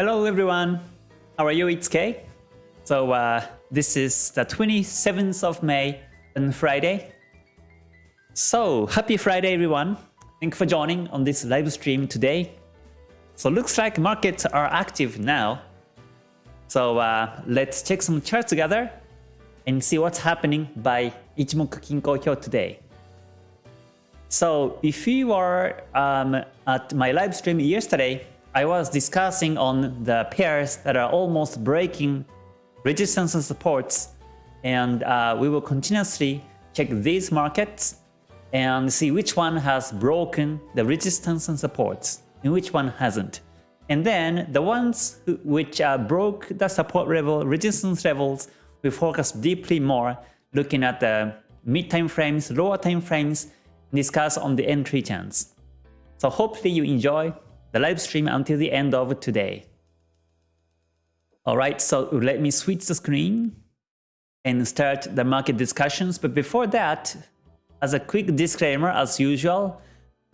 Hello everyone, how are you? It's Kay. So uh, this is the 27th of May and Friday. So happy Friday everyone. Thank you for joining on this live stream today. So looks like markets are active now. So uh, let's check some charts together and see what's happening by Ichimoku Kinko Hyo today. So if you were um, at my live stream yesterday, I was discussing on the pairs that are almost breaking resistance and supports and uh, we will continuously check these markets and see which one has broken the resistance and supports and which one hasn't. And then the ones which uh, broke the support level, resistance levels, we focus deeply more looking at the mid time frames, lower time frames, discuss on the entry chance. So hopefully you enjoy the live stream until the end of today. Alright, so let me switch the screen and start the market discussions. But before that, as a quick disclaimer, as usual,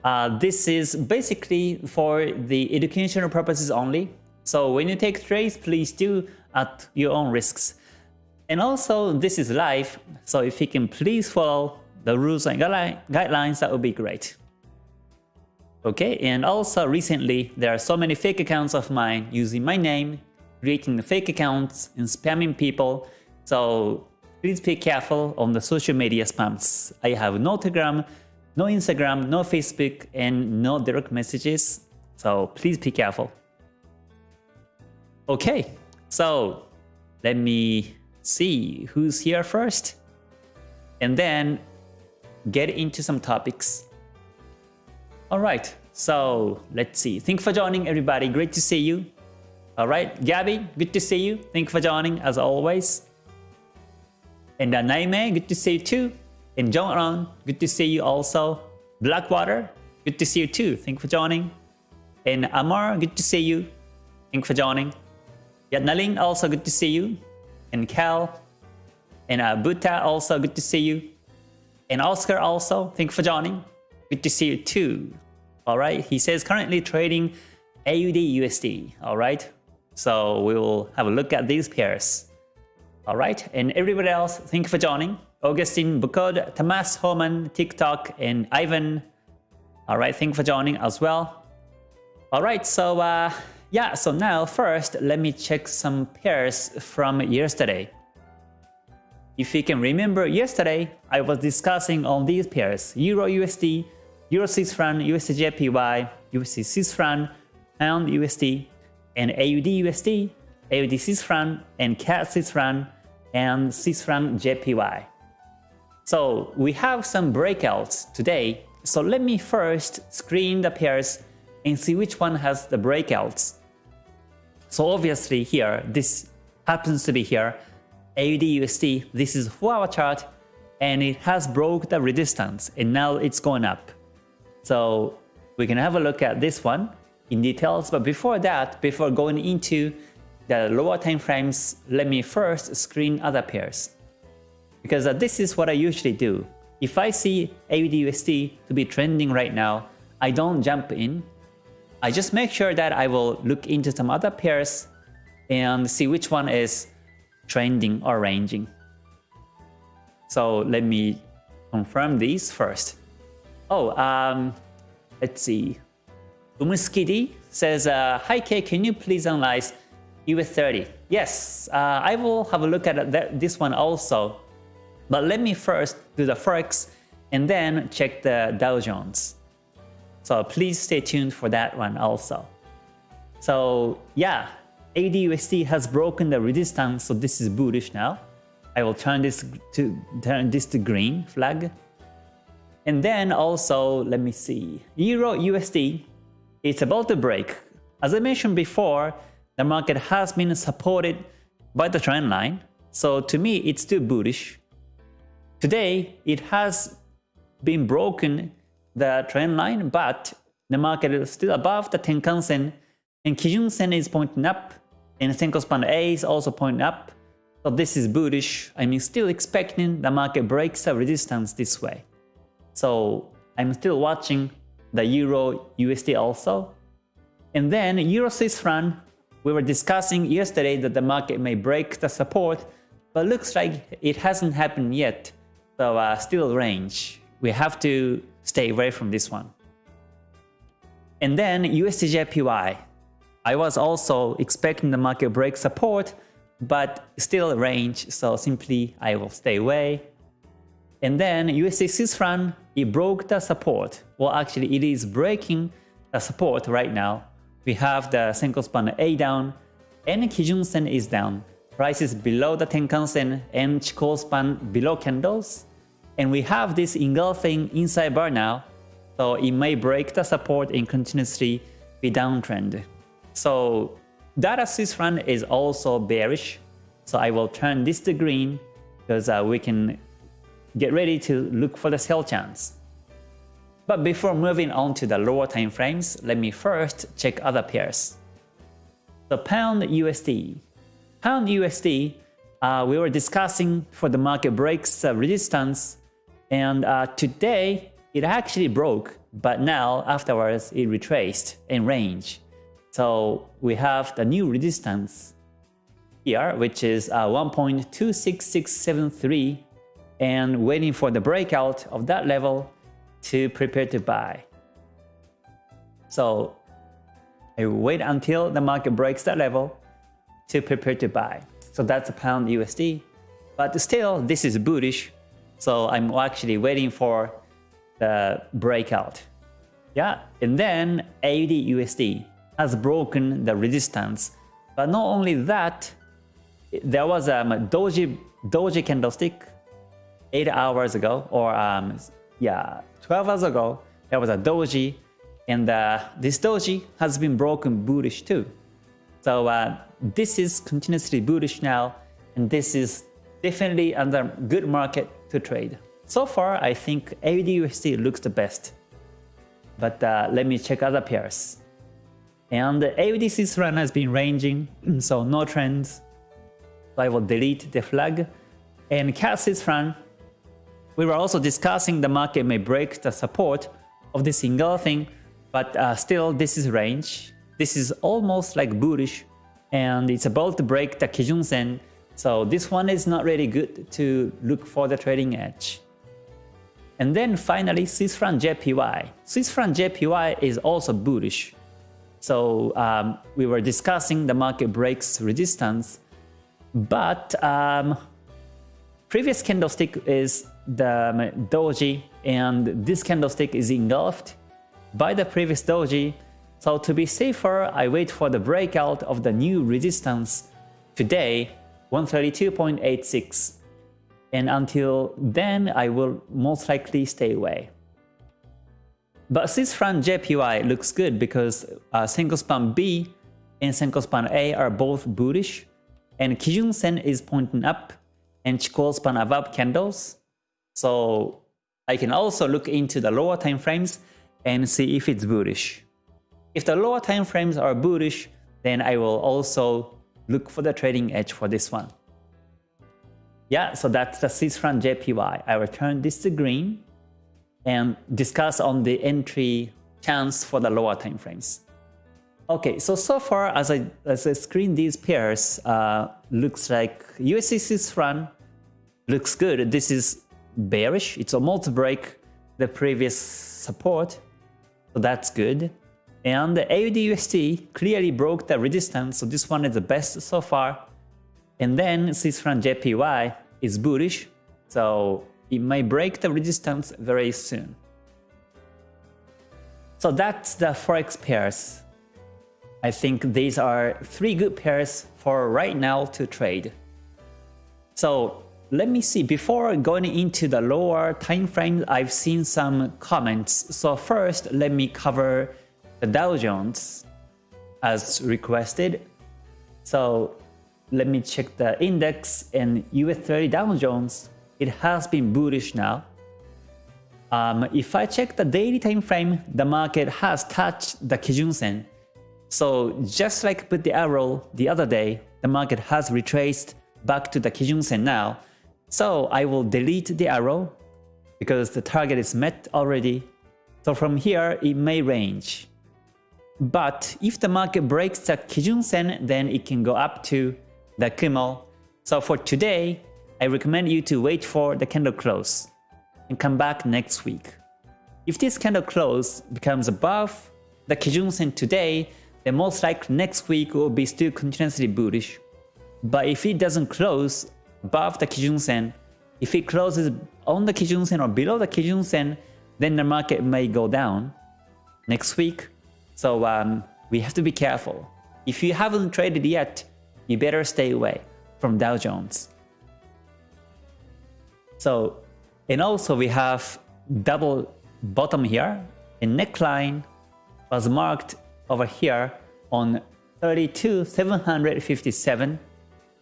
uh, this is basically for the educational purposes only. So when you take trades, please do at your own risks. And also, this is live, so if you can please follow the rules and guidelines, that would be great. Okay, and also recently there are so many fake accounts of mine using my name, creating fake accounts and spamming people. So please be careful on the social media spams. I have no Telegram, no Instagram, no Facebook, and no direct messages. So please be careful. Okay, so let me see who's here first and then get into some topics. Alright, so let's see. Thank you for joining everybody. Great to see you. Alright, Gabby, good to see you. Thank you for joining as always. And uh, Naime, good to see you too. And Jongron, good to see you also. Blackwater, good to see you too. Thank you for joining. And Amar, good to see you. Thank you for joining. Yatnaling, also good to see you. And Cal. And uh, Buta, also good to see you. And Oscar also, thank you for joining. Good to see you too. Alright, he says currently trading AUD USD. Alright, so we will have a look at these pairs. Alright, and everybody else, thank you for joining. Augustine Bukod, Tamas Homan, TikTok, and Ivan. Alright, thank you for joining as well. Alright, so uh, yeah, so now first, let me check some pairs from yesterday. If you can remember yesterday, I was discussing on these pairs, Euro USD, Euro Swiss franc, USD JPY, USD Swiss franc, Pound USD, and AUD USD, AUD Swiss franc, and CAD Swiss franc, and Swiss franc JPY. So we have some breakouts today. So let me first screen the pairs and see which one has the breakouts. So obviously here, this happens to be here, AUD USD, this is 4 hour chart and it has broke the resistance and now it's going up. So we can have a look at this one in details, but before that, before going into the lower time frames, let me first screen other pairs. Because this is what I usually do. If I see AUD USD to be trending right now, I don't jump in. I just make sure that I will look into some other pairs and see which one is trending or ranging. So let me confirm these first. Oh, um, let's see. Umuskidi says, uh, Hi Kay, can you please analyze US30? Yes, uh, I will have a look at that, this one also. But let me first do the Forex and then check the Dow Jones. So please stay tuned for that one also. So yeah, AUDUSD has broken the resistance, so this is bullish now. I will turn this to turn this to green flag. And then also, let me see, Euro USD, it's about to break. As I mentioned before, the market has been supported by the trend line, so to me it's still bullish. Today, it has been broken the trend line, but the market is still above the Tenkan Sen and Kijun Sen is pointing up and Span A is also pointing up. So this is bullish. I'm still expecting the market breaks the resistance this way. So I'm still watching the Euro USD also. And then Euro Swiss franc, we were discussing yesterday that the market may break the support, but looks like it hasn't happened yet. So uh, still range. We have to stay away from this one. And then USDJPY. I was also expecting the market break support, but still range, so simply I will stay away. And then USD Swiss franc, it broke the support. Well, actually, it is breaking the support right now. We have the Senko span A down, and Kijun Sen is down. Price is below the Tenkan Sen and Chikou span below candles. And we have this engulfing inside bar now, so it may break the support and continuously be downtrend. So data Swiss franc is also bearish. So I will turn this to green because uh, we can get ready to look for the sell chance. But before moving on to the lower time frames, let me first check other pairs. The Pound USD. Pound USD, uh, we were discussing for the market breaks uh, resistance, and uh, today it actually broke, but now afterwards it retraced in range. So we have the new resistance here, which is uh, 1.26673 and waiting for the breakout of that level to prepare to buy. So I wait until the market breaks that level to prepare to buy. So that's a pound USD. But still, this is bullish. So I'm actually waiting for the breakout. Yeah, and then AUD USD has broken the resistance. But not only that, there was um, a doji, doji candlestick 8 hours ago, or um, yeah, 12 hours ago, there was a doji, and uh, this doji has been broken bullish too. So uh, this is continuously bullish now, and this is definitely under good market to trade. So far, I think AUDUSD looks the best. But uh, let me check other pairs. And the AUD run has been ranging, so no trends. So I will delete the flag. And CAD run, we were also discussing the market may break the support of this single thing, but uh, still this is range. This is almost like bullish and it's about to break the Kijun Sen. So this one is not really good to look for the trading edge. And then finally Swiss franc JPY. Swiss franc JPY is also bullish. So um, we were discussing the market breaks resistance, but um, previous candlestick is the doji and this candlestick is engulfed by the previous doji. So to be safer, I wait for the breakout of the new resistance today, 132.86. And until then, I will most likely stay away. But Swiss franc JPY looks good because uh, span B and Senko span A are both bullish, and Kijun Sen is pointing up, and Chikou span above candles. So I can also look into the lower time frames and see if it's bullish. If the lower time frames are bullish, then I will also look for the trading edge for this one. Yeah, so that's the Swiss franc JPY. I will turn this to green and discuss on the entry chance for the lower time frames. Okay, so so far as I as I screen these pairs, uh, looks like Swiss franc looks good. This is bearish. It's almost break the previous support, so that's good. And the AUD clearly broke the resistance, so this one is the best so far. And then Swiss franc JPY is bullish, so it may break the resistance very soon. So that's the forex pairs. I think these are three good pairs for right now to trade. So let me see, before going into the lower time frame, I've seen some comments. So first, let me cover the Dow Jones as requested. So let me check the index and US 30 Dow Jones it has been bullish now. Um, if I check the daily time frame, the market has touched the Kijun Sen. So just like with the arrow the other day, the market has retraced back to the Kijun Sen now. So I will delete the arrow because the target is met already. So from here, it may range. But if the market breaks the Kijun Sen, then it can go up to the Kumo. So for today, I recommend you to wait for the candle close and come back next week. If this candle close becomes above the Kijun Sen today, then most likely next week will be still continuously bullish. But if it doesn't close above the Kijun Sen, if it closes on the Kijun Sen or below the Kijun Sen, then the market may go down next week. So um, we have to be careful. If you haven't traded yet, you better stay away from Dow Jones. So, and also we have double bottom here. A neckline was marked over here on 32,757.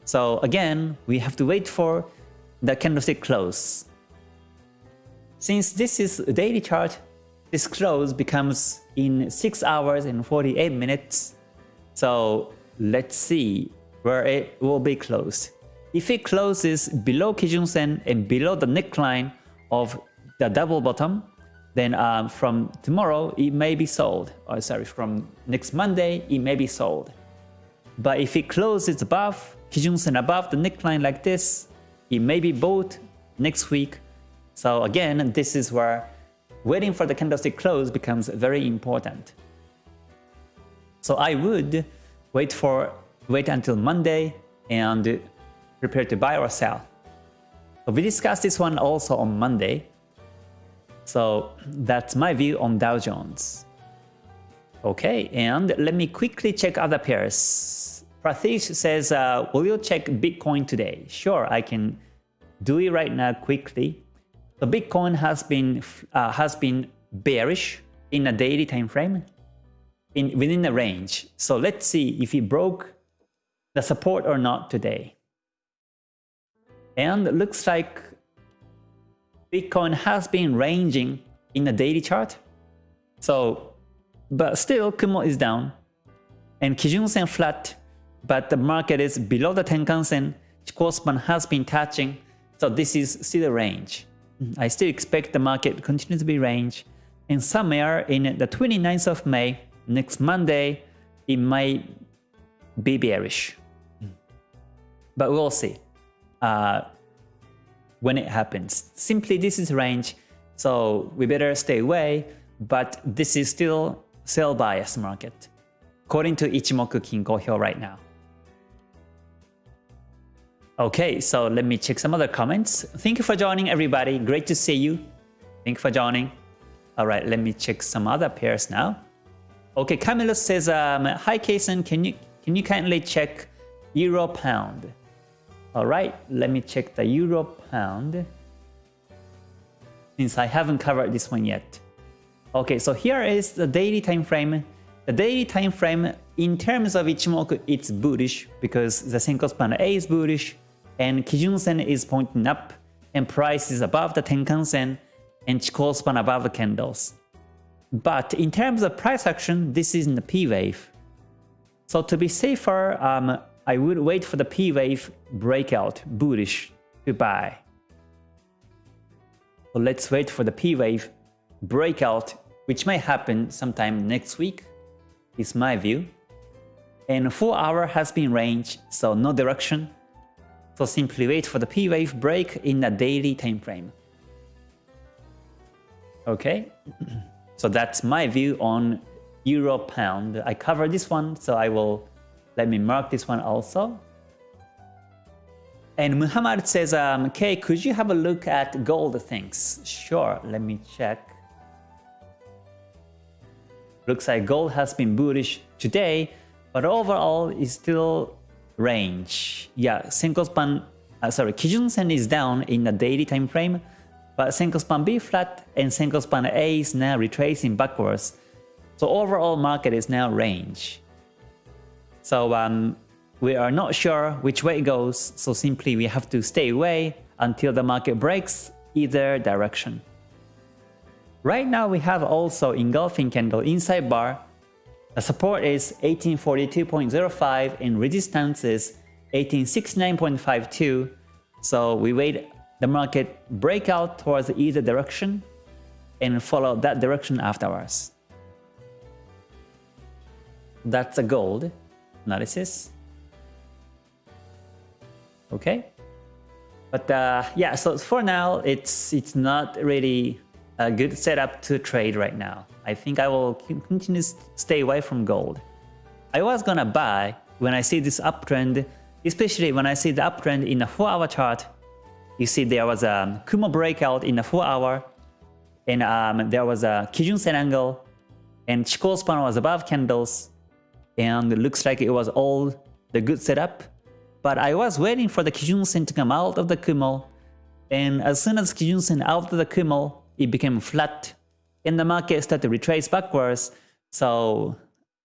So again, we have to wait for the candlestick close. Since this is a daily chart, this close becomes in 6 hours and 48 minutes. So let's see where it will be closed. If it closes below Kijun Sen and below the neckline of the double bottom, then um, from tomorrow it may be sold. Or sorry, from next Monday it may be sold. But if it closes above Kijun Sen above the neckline like this, it may be bought next week. So again, this is where waiting for the candlestick close becomes very important. So I would wait for wait until Monday and prepare to buy or sell. So we discussed this one also on Monday. So that's my view on Dow Jones. Okay, and let me quickly check other pairs. Pratish says, uh, will you check Bitcoin today? Sure, I can do it right now quickly. The Bitcoin has been uh, has been bearish in a daily time frame in within the range. So let's see if it broke the support or not today. And it looks like Bitcoin has been ranging in the daily chart. So, but still Kumo is down and Kijun Sen flat, but the market is below the Tenkan Sen. Chikou has been touching, so this is still a range. I still expect the market to continue to be range, and somewhere in the 29th of May, next Monday, it might be bearish. But we'll see. Uh, when it happens. Simply this is range, so we better stay away, but this is still sell bias market, according to Ichimoku Kinko Hyo right now. Okay, so let me check some other comments. Thank you for joining everybody, great to see you. Thank you for joining. Alright, let me check some other pairs now. Okay, Camilo says, um, Hi Kason, can you, can you kindly check Euro Pound? All right, let me check the Euro Pound. Since I haven't covered this one yet. Okay, so here is the daily time frame. The daily time frame, in terms of Ichimoku, it's bullish because the Senko span A is bullish and Kijun Sen is pointing up and price is above the Tenkan Sen and Chikou span above the candles. But in terms of price action, this is in the P wave. So to be safer, um, I would wait for the P wave breakout bullish to buy. Let's wait for the P wave breakout, which may happen sometime next week, is my view. And 4 hour has been range, so no direction. So simply wait for the P wave break in a daily time frame. Okay, so that's my view on Euro Pound. I covered this one, so I will let me mark this one also. And Muhammad says, um, Kay, could you have a look at gold things? Sure, let me check. Looks like gold has been bullish today, but overall is still range. Yeah, Senko span, uh, sorry, Kijun Sen is down in the daily time frame, but Senko span B flat and Senko span A is now retracing backwards. So overall market is now range. So um, we are not sure which way it goes, so simply we have to stay away until the market breaks either direction. Right now we have also engulfing candle inside bar. The support is 1842.05 and resistance is 1869.52. So we wait the market break out towards either direction and follow that direction afterwards. That's a gold analysis. Okay. But uh, yeah, so for now, it's it's not really a good setup to trade right now. I think I will continue to stay away from gold. I was gonna buy when I see this uptrend, especially when I see the uptrend in a 4-hour chart. You see there was a Kumo breakout in a 4-hour, and um, there was a Kijun Sen angle, and Chikou span was above candles, and it looks like it was all the good setup. But I was waiting for the Kijun Sen to come out of the Kumo, and as soon as Kijun Sen out of the Kumo, it became flat, and the market started to retrace backwards, so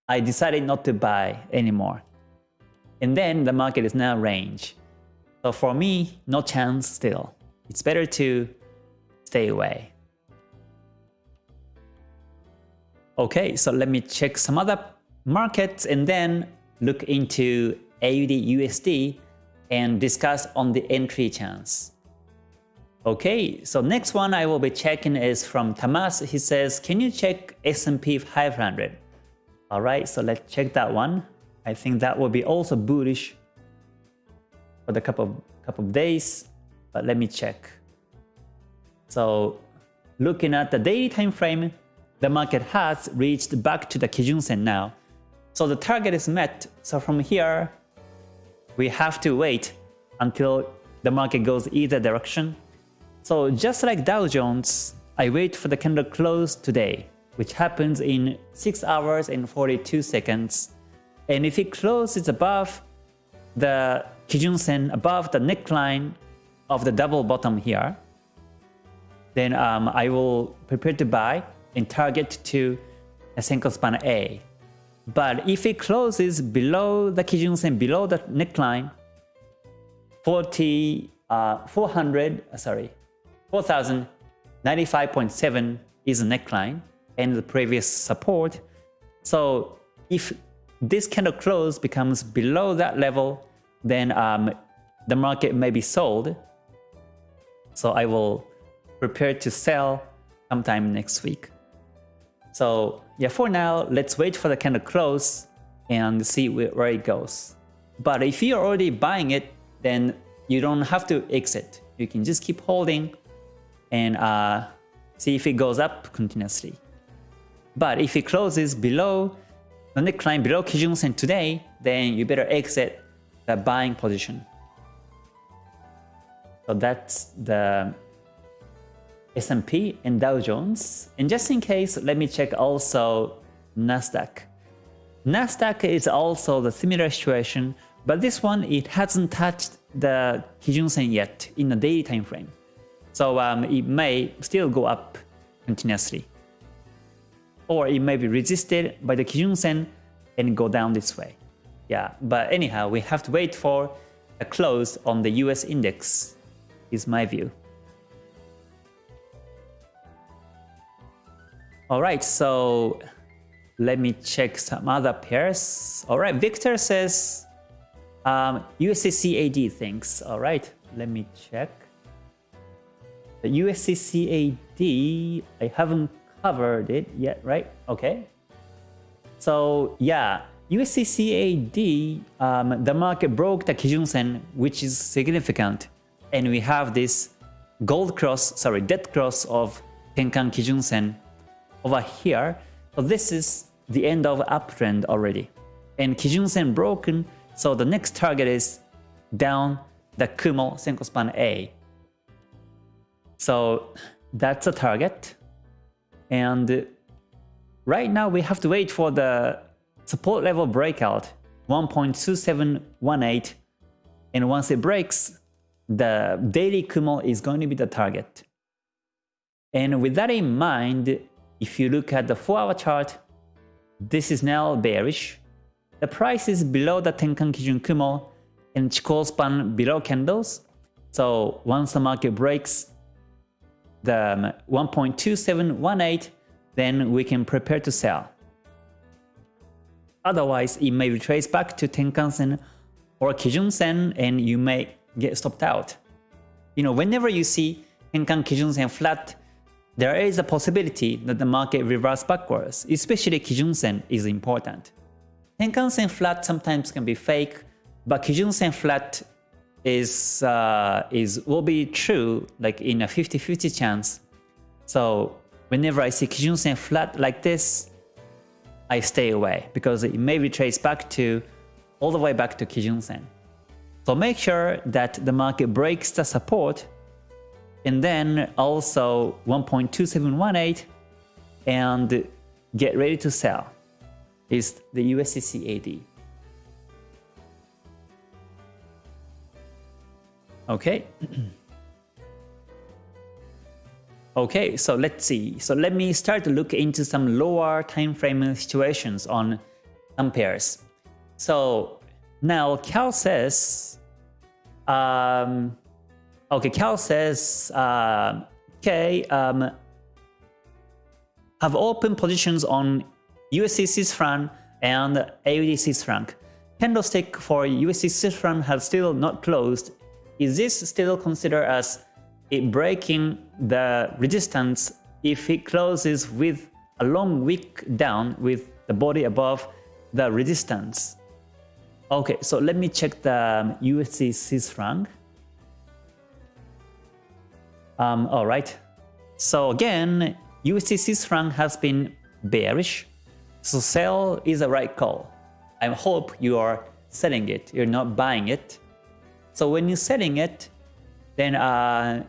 I decided not to buy anymore. And then the market is now range. So for me, no chance still. It's better to stay away. Okay, so let me check some other markets and then look into AUD USD and discuss on the entry chance. Okay, so next one I will be checking is from Tamas. He says, can you check S&P 500? Alright, so let's check that one. I think that will be also bullish for the couple of, couple of days, but let me check. So looking at the daily time frame, the market has reached back to the Kijun Sen now. So the target is met. So from here, we have to wait until the market goes either direction. So just like Dow Jones, I wait for the candle close today, which happens in 6 hours and 42 seconds. And if it closes above the Kijun Sen, above the neckline of the double bottom here, then um, I will prepare to buy and target to a Senko span A. But if it closes below the Kijun Sen, below the neckline, 40, uh, 400, uh, sorry, 4095.7 is a neckline and the previous support. So if this candle close becomes below that level, then um, the market may be sold. So I will prepare to sell sometime next week. So yeah, for now, let's wait for the candle close and see where it goes. But if you're already buying it, then you don't have to exit. You can just keep holding and uh, see if it goes up continuously. But if it closes below the neckline below Kijun Sen today, then you better exit the buying position. So that's the S&P and Dow Jones. And just in case, let me check also Nasdaq. Nasdaq is also the similar situation, but this one it hasn't touched the Kijun Sen yet in the daily time frame. So um, it may still go up continuously. Or it may be resisted by the Kijun Sen and go down this way. Yeah, but anyhow, we have to wait for a close on the US index, is my view. All right, so let me check some other pairs. All right, Victor says um, USDCAD thanks. All right, let me check. The USDCAD, I haven't covered it yet, right? Okay. So yeah, USDCAD, um, the market broke the Kijun Sen, which is significant. And we have this gold cross, sorry, dead cross of Tenkan Kijun Sen over here. So this is the end of uptrend already. And Kijun Sen broken, so the next target is down the Kumo Senko span A. So that's a target. And right now we have to wait for the support level breakout 1.2718 and once it breaks the daily Kumo is going to be the target. And with that in mind, if you look at the 4-hour chart, this is now bearish. The price is below the Tenkan Kijun Kumo and Chikou span below candles. So once the market breaks the um, 1.2718, then we can prepare to sell. Otherwise, it may retrace back to Tenkan-sen or Kijun-sen and you may get stopped out. You know, whenever you see Tenkan Kijun-sen flat, there is a possibility that the market reverse backwards, especially Kijun-sen is important. Tenkan Sen flat sometimes can be fake, but Kijun Sen flat is uh, is will be true like in a 50-50 chance. So whenever I see Kijun Sen flat like this, I stay away because it may retrace back to all the way back to Kijun Sen. So make sure that the market breaks the support and then also 1.2718 and get ready to sell is the USDCAD. Okay. okay, so let's see. So let me start to look into some lower time frame situations on some pairs. So now Cal says, um, okay, Cal says, uh, okay, um, have open positions on USD Swiss franc and AUD Swiss franc. Candlestick for USD Swiss franc has still not closed. Is this still considered as it breaking the resistance if it closes with a long wick down with the body above the resistance? Okay, so let me check the USD Swiss franc. Um, all right. So again, USD Swiss franc has been bearish so sell is the right call. I hope you are selling it, you're not buying it. So when you're selling it, then uh,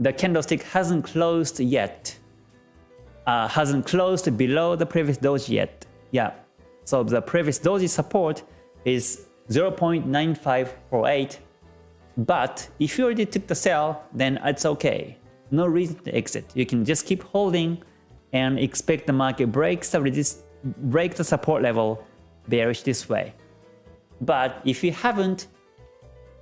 the candlestick hasn't closed yet. Uh, hasn't closed below the previous doji yet. Yeah. So the previous doji support is 0.9548. But if you already took the sell, then it's okay. No reason to exit. You can just keep holding and expect the market breaks the resist break the support level bearish this way. But if you haven't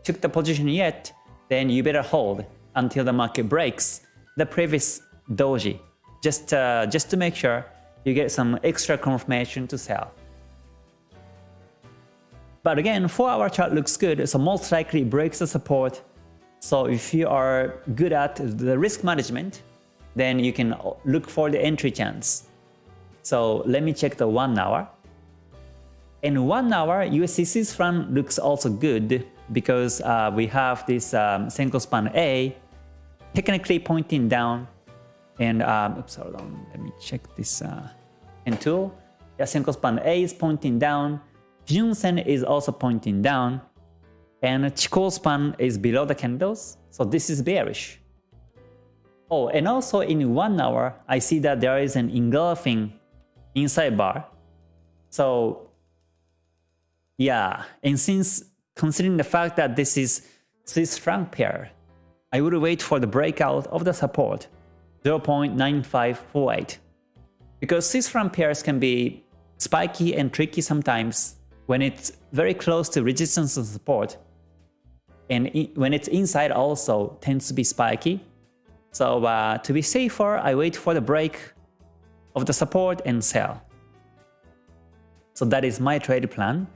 took the position yet, then you better hold until the market breaks the previous doji, just, uh, just to make sure you get some extra confirmation to sell. But again, 4 hour chart looks good, so most likely breaks the support. So if you are good at the risk management, then you can look for the entry chance. So let me check the 1 hour. In 1 hour, Swiss franc looks also good because uh, we have this um, span A technically pointing down and um, oops, hold on, let me check this uh, tool. Yeah, span A is pointing down, Sen is also pointing down, and Chikou span is below the candles, so this is bearish. Oh, and also in one hour, I see that there is an engulfing inside bar. So yeah, and since considering the fact that this is Swiss franc pair, I would wait for the breakout of the support 0.9548. Because Swiss franc pairs can be spiky and tricky sometimes when it's very close to resistance and support. And when it's inside also tends to be spiky. So uh, to be safer, I wait for the break of the support and sell. So that is my trade plan.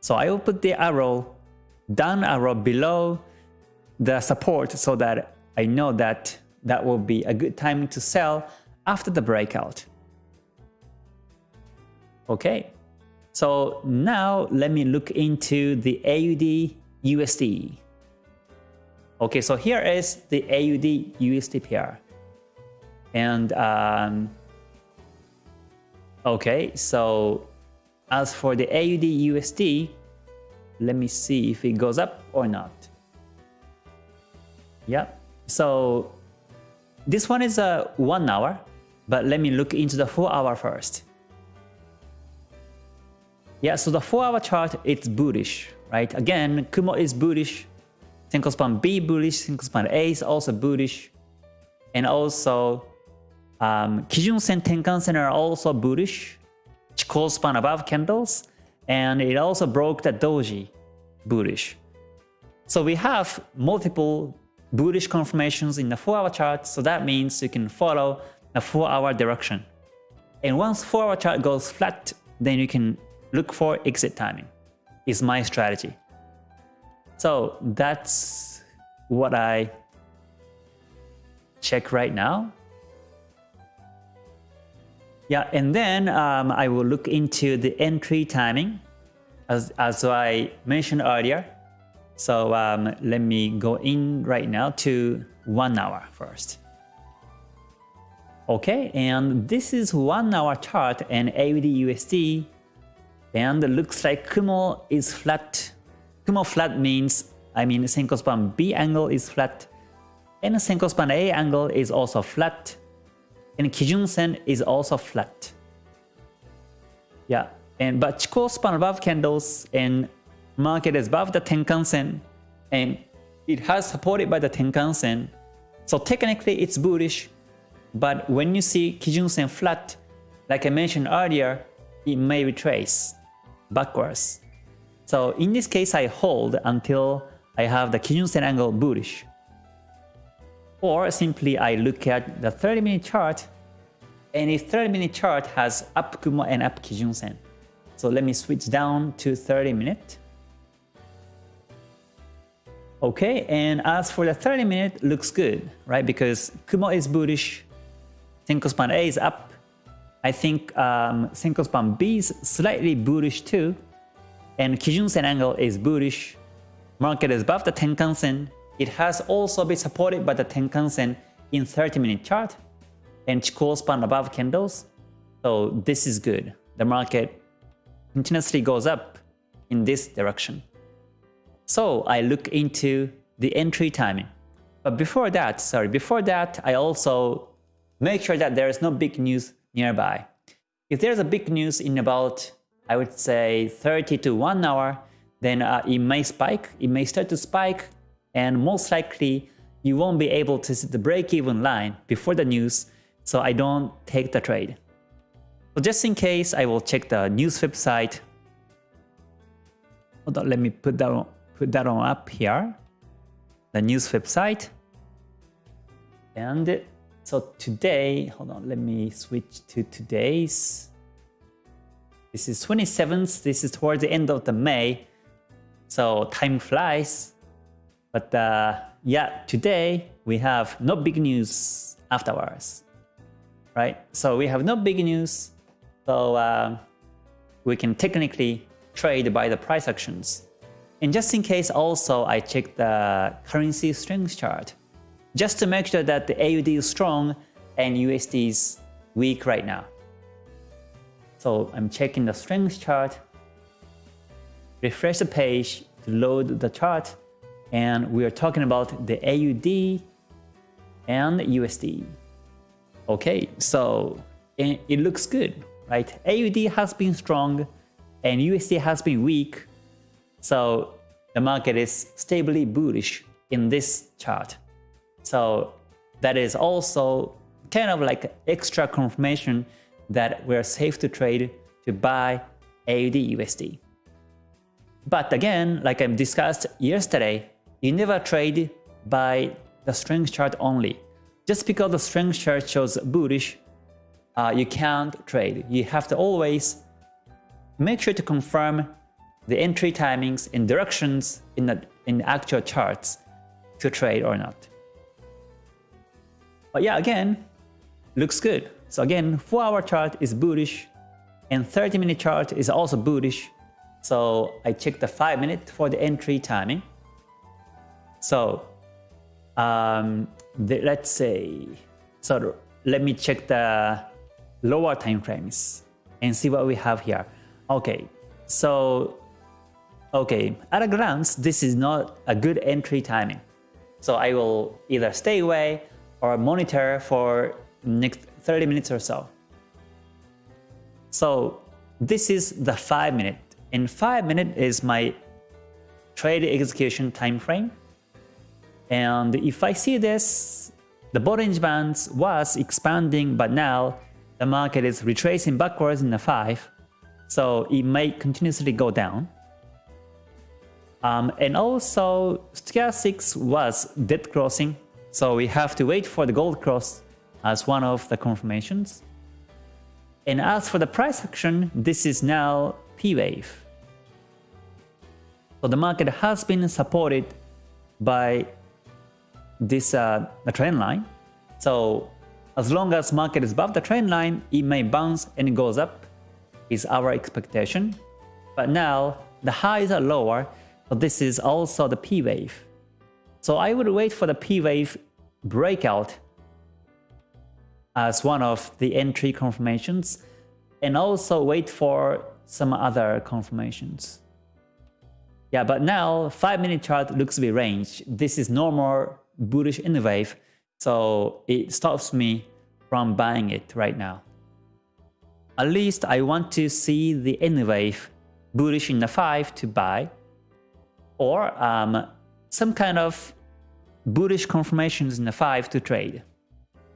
So I will put the arrow, down arrow below the support so that I know that that will be a good time to sell after the breakout. Okay, so now let me look into the AUD USD. Okay, so here is the AUD USD pair. And um, Okay, so as for the AUD USD, let me see if it goes up or not. Yeah, so this one is a one hour, but let me look into the four hour first. Yeah, so the four hour chart, it's bullish, right? Again, Kumo is bullish, Senko span B bullish, Senko span A is also bullish, and also um, Kijun Sen Tenkan Sen are also bullish, Chikou span above candles, and it also broke the doji bullish. So we have multiple bullish confirmations in the 4-hour chart, so that means you can follow a 4-hour direction. And once 4-hour chart goes flat, then you can look for exit timing, is my strategy. So that's what I check right now. Yeah, and then um, I will look into the entry timing as, as I mentioned earlier. So um, let me go in right now to one hour first. Okay, and this is one hour chart and AUD USD and looks like Kumo is flat. Kumo flat means, I mean Senko span B angle is flat and Senko span A angle is also flat and Kijun Sen is also flat. Yeah, and but Chikou span above candles and market is above the Tenkan Sen and it has supported by the Tenkan Sen. So technically it's bullish but when you see Kijun Sen flat, like I mentioned earlier, it may retrace backwards. So in this case, I hold until I have the Kijun Sen angle bullish. Or simply I look at the 30 minute chart and if 30 minute chart has up Kumo and up Kijun Sen. So let me switch down to 30 minute. Okay, and as for the 30 minute, looks good, right? Because Kumo is bullish, Senko span A is up. I think um, Senko span B is slightly bullish too. And Kijun Sen angle is bullish. Market is above the Tenkan Sen. It has also been supported by the Tenkan Sen in 30 minute chart and Chikou span above candles. So this is good. The market continuously goes up in this direction. So I look into the entry timing. But before that, sorry, before that, I also make sure that there is no big news nearby. If there's a big news in about, I would say 30 to 1 hour, then uh, it may spike, it may start to spike, and most likely you won't be able to see the break-even line before the news, so I don't take the trade. So just in case, I will check the news website. Hold on, let me put that on, put that on up here. The news website. And so today, hold on, let me switch to today's. This is 27th, this is towards the end of the May. So time flies. But uh, yeah, today we have no big news afterwards, right? So we have no big news. So uh, we can technically trade by the price actions. And just in case also I check the currency strength chart just to make sure that the AUD is strong and USD is weak right now. So I'm checking the strength chart, refresh the page to load the chart, and we are talking about the AUD and USD. Okay, so it, looks good, right? AUD has been strong and USD has been weak, so the market is stably bullish in this chart. So that is also kind of like extra confirmation that we're safe to trade to buy AUD USD. But again, like I discussed yesterday, you never trade by the strength chart only. Just because the strength chart shows bullish, uh, you can't trade. You have to always make sure to confirm the entry timings and directions in the in the actual charts to trade or not. But yeah, again, looks good. So again, 4 hour chart is bullish and 30 minute chart is also bullish. So I check the 5 minute for the entry timing. So um, the, let's say, so let me check the lower time frames and see what we have here. Okay, so okay, at a glance, this is not a good entry timing. So I will either stay away or monitor for next 30 minutes or so. So this is the 5 minute. In 5 minute is my trade execution time frame. And if I see this, the Bollinger Bands was expanding, but now the market is retracing backwards in the 5. So it may continuously go down. Um, and also, stochastics was dead crossing so we have to wait for the gold cross as one of the confirmations. And as for the price action, this is now P-wave. So the market has been supported by this uh, the trend line. So as long as market is above the trend line, it may bounce and it goes up is our expectation. But now the highs are lower, but this is also the P wave. So I would wait for the P wave breakout as one of the entry confirmations and also wait for some other confirmations. Yeah, but now 5 minute chart looks to be range. This is normal bullish in the wave, so it stops me from buying it right now. At least I want to see the N wave bullish in the 5 to buy or um, some kind of bullish confirmations in the 5 to trade.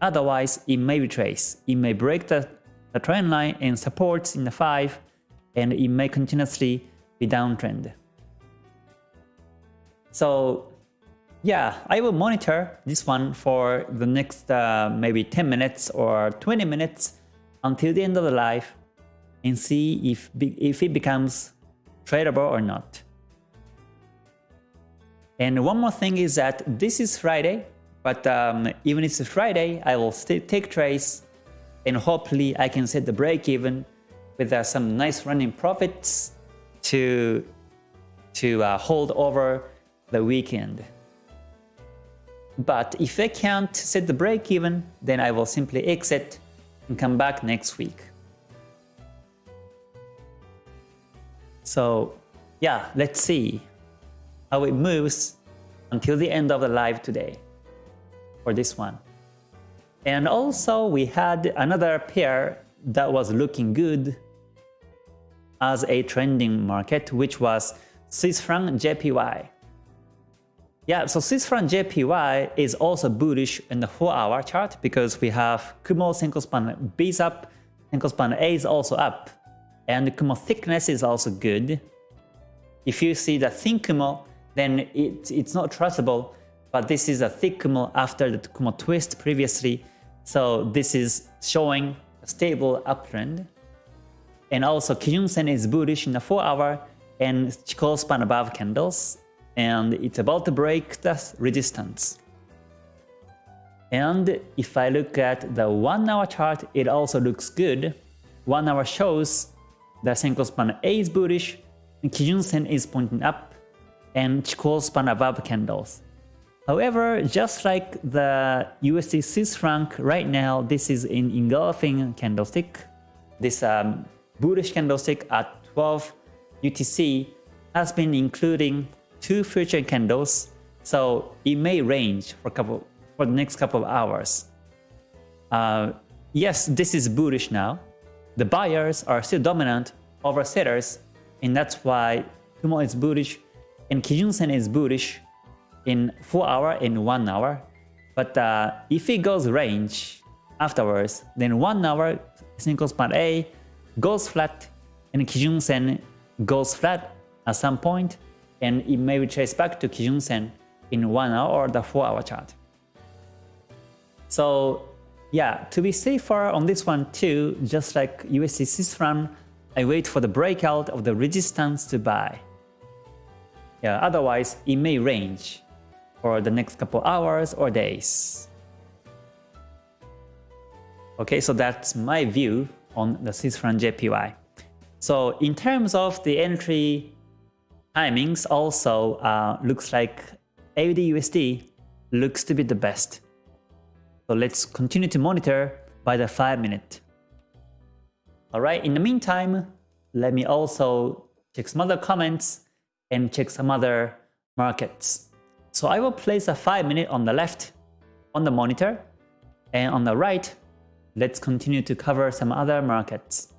Otherwise, it may retrace. It may break the, the trend line and supports in the 5 and it may continuously be downtrend. So yeah, I will monitor this one for the next uh, maybe 10 minutes or 20 minutes until the end of the live and see if, if it becomes tradable or not. And one more thing is that this is Friday, but um, even if it's Friday, I will still take trades and hopefully I can set the break even with uh, some nice running profits to, to uh, hold over the weekend. But if I can't set the break even, then I will simply exit and come back next week. So yeah, let's see how it moves until the end of the live today for this one. And also we had another pair that was looking good as a trending market, which was Swiss franc JPY. Yeah, so Swiss franc JPY is also bullish in the 4-hour chart because we have Kumo Senko span B is up, Senko span A is also up, and Kumo thickness is also good. If you see the thin Kumo, then it, it's not trustable, but this is a thick Kumo after the Kumo twist previously, so this is showing a stable uptrend. And also Kijun Sen is bullish in the 4-hour and Chikou span above candles, and it's about to break the resistance. And if I look at the 1 hour chart, it also looks good. 1 hour shows the Senko span A is bullish, and Kijun Sen is pointing up, and Chikou span above candles. However, just like the USD Swiss franc right now, this is an engulfing candlestick. This um, bullish candlestick at 12 UTC has been including two future candles, so it may range for couple for the next couple of hours. Uh, yes, this is bullish now. The buyers are still dominant over sellers, and that's why Kumo is bullish and Kijun Sen is bullish in 4 hour and 1 hour. But uh, if it goes range afterwards, then 1 hour Senko span A goes flat and Kijun Sen goes flat at some point and it may retrace back to Kijun Sen in 1 hour or the 4 hour chart. So yeah, to be safer on this one too, just like USD franc, I wait for the breakout of the resistance to buy. Yeah, otherwise it may range for the next couple hours or days. Okay, so that's my view on the Swiss franc JPY. So in terms of the entry timings also uh, looks like AUD looks to be the best. So let's continue to monitor by the 5 minute. Alright, in the meantime, let me also check some other comments and check some other markets. So I will place a 5 minute on the left on the monitor and on the right, let's continue to cover some other markets.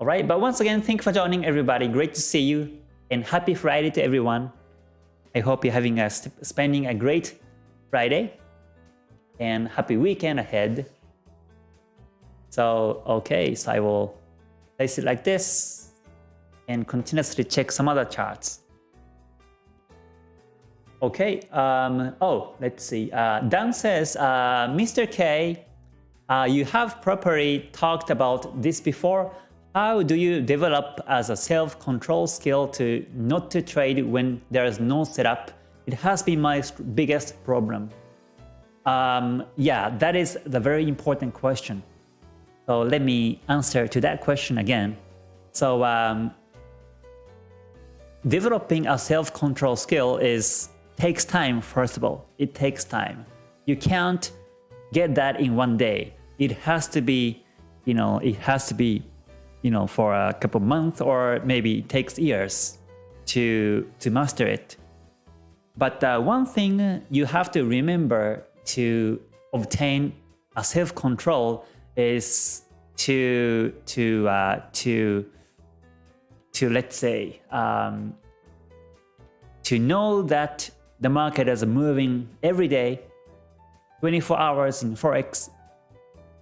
Alright, but once again, thank you for joining everybody. Great to see you and happy Friday to everyone. I hope you're having a spending a great Friday and happy weekend ahead. So, okay, so I will place it like this and continuously check some other charts. Okay, um, oh, let's see. Uh, Dan says, uh, Mr. K, uh, you have properly talked about this before. How do you develop as a self-control skill to not to trade when there is no setup? It has been my biggest problem. Um, yeah, that is the very important question. So let me answer to that question again. So um, developing a self-control skill is takes time first of all. It takes time. You can't get that in one day. It has to be you know it has to be you know for a couple months or maybe it takes years to to master it. But uh, one thing you have to remember to obtain a self-control is to to uh, to to let's say um, to know that the market is moving every day 24 hours in forex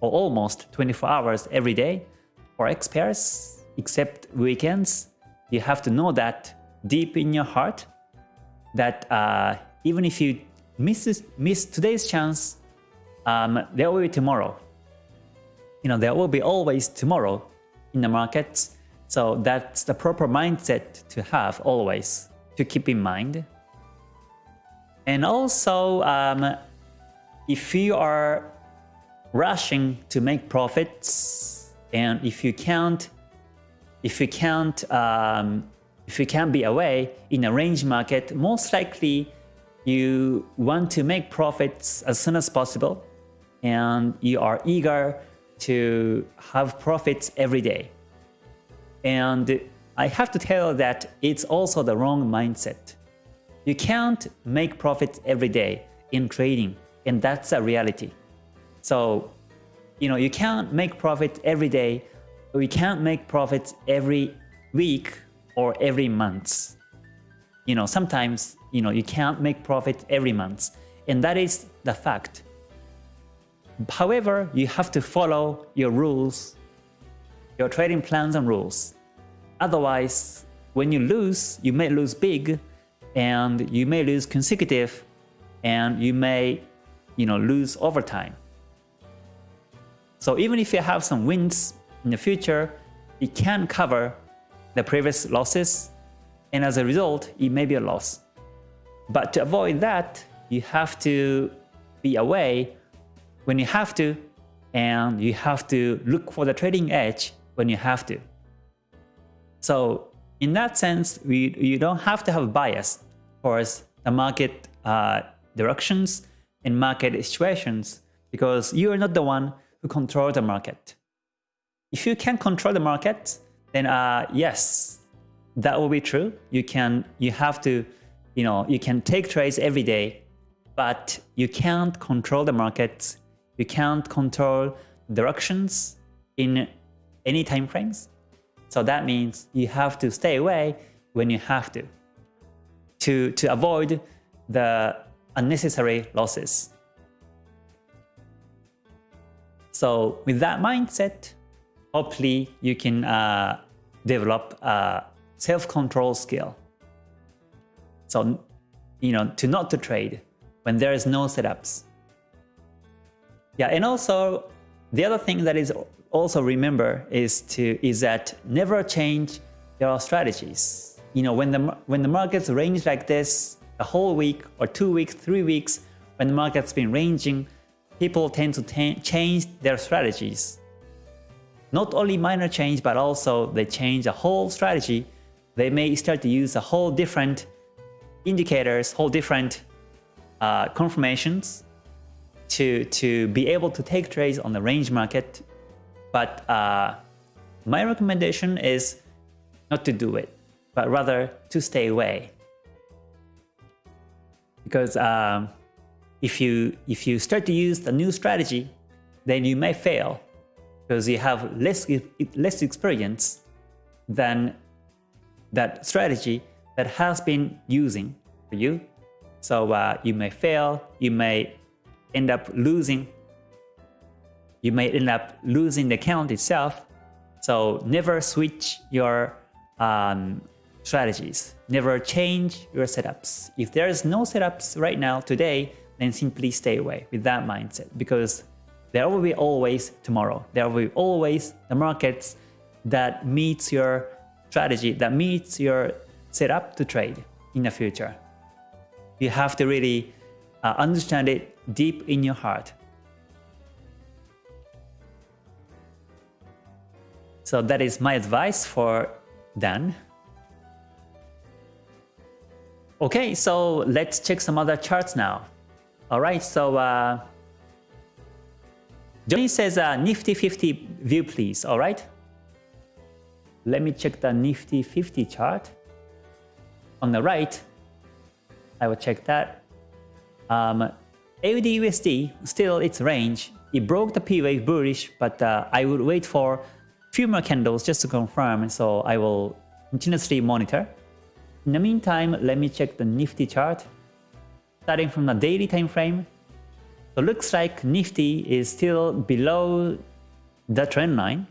or almost 24 hours every day forex pairs except weekends you have to know that deep in your heart that uh, even if you miss, miss today's chance um, there will be tomorrow. You know there will be always tomorrow in the markets so that's the proper mindset to have always, to keep in mind. And also, um, if you are rushing to make profits, and if you can't, if you can't, um, if you can't be away in a range market, most likely you want to make profits as soon as possible, and you are eager to have profits every day. And I have to tell that it's also the wrong mindset. You can't make profits every day in trading, and that's a reality. So, you know, you can't make profit every day, you can't make profits every week or every month. You know, sometimes, you know, you can't make profit every month, and that is the fact. However, you have to follow your rules your trading plans and rules. Otherwise, when you lose, you may lose big and you may lose consecutive and you may you know, lose over time. So even if you have some wins in the future, it can cover the previous losses and as a result, it may be a loss. But to avoid that, you have to be away when you have to and you have to look for the trading edge when you have to. So in that sense, we, you don't have to have bias towards the market uh, directions and market situations because you are not the one who control the market. If you can control the market, then uh, yes, that will be true. You can, you have to, you know, you can take trades every day, but you can't control the market. You can't control directions in any time frames. So that means you have to stay away when you have to, to, to avoid the unnecessary losses. So with that mindset, hopefully you can uh, develop a self-control skill. So, you know, to not to trade when there is no setups. Yeah, and also the other thing that is also remember is to is that never change your strategies. You know, when the when the markets range like this, a whole week or two weeks, three weeks, when the market's been ranging, people tend to change their strategies. Not only minor change, but also they change the whole strategy. They may start to use a whole different indicators, whole different uh, confirmations to, to be able to take trades on the range market but uh, my recommendation is not to do it, but rather to stay away. Because um, if you if you start to use the new strategy, then you may fail because you have less less experience than that strategy that has been using for you. So uh, you may fail, you may end up losing you may end up losing the account itself. So never switch your um, strategies. Never change your setups. If there is no setups right now today, then simply stay away with that mindset because there will be always tomorrow. There will be always the markets that meets your strategy, that meets your setup to trade in the future. You have to really uh, understand it deep in your heart. So that is my advice for Dan. Okay, so let's check some other charts now. All right, so uh, Johnny says uh, Nifty 50 view, please. All right. Let me check the Nifty 50 chart. On the right, I will check that. Um, AUD USD, still its range. It broke the P wave bullish, but uh, I would wait for few more candles just to confirm. So I will continuously monitor. In the meantime, let me check the Nifty chart. Starting from the daily time frame, so looks like Nifty is still below the trend line.